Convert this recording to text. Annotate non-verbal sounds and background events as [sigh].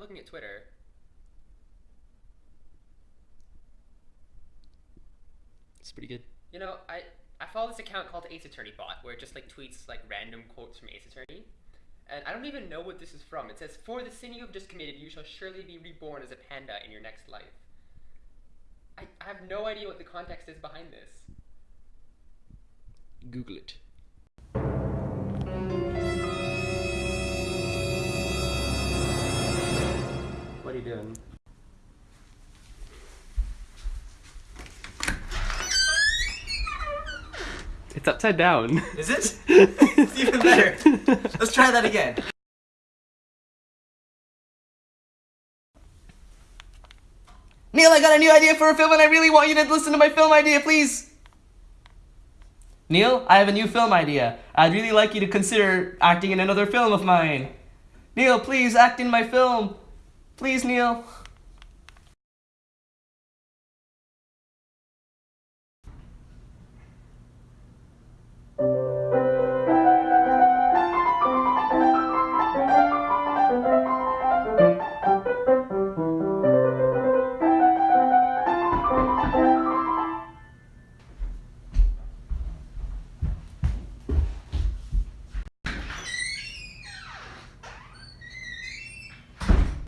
I'm looking at Twitter. It's pretty good. You know, I I follow this account called Ace Attorney Bot, where it just like tweets like random quotes from Ace Attorney, and I don't even know what this is from. It says, "For the sin you have just committed, you shall surely be reborn as a panda in your next life." I, I have no idea what the context is behind this. Google it. What are you doing? It's upside down. Is it? it's [laughs] even better. Let's try that again. Neil, I got a new idea for a film and I really want you to listen to my film idea, please. Neil, I have a new film idea. I'd really like you to consider acting in another film of mine. Neil, please act in my film. Please, Neil.